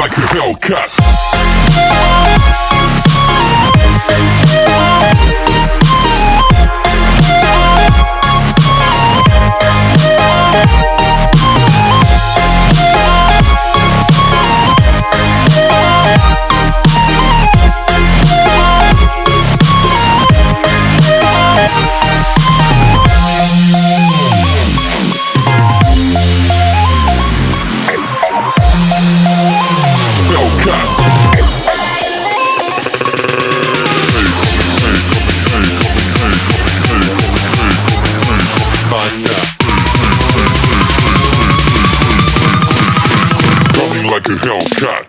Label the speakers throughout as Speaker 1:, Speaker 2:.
Speaker 1: like a Hellcat.
Speaker 2: master.
Speaker 1: Coming like a Hellcat.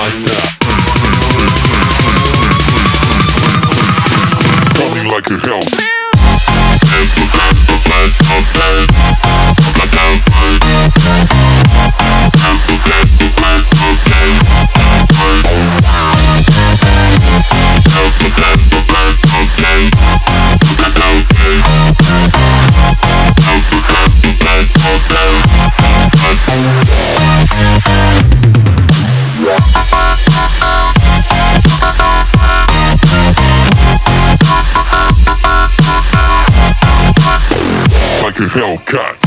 Speaker 1: monster Hellcat.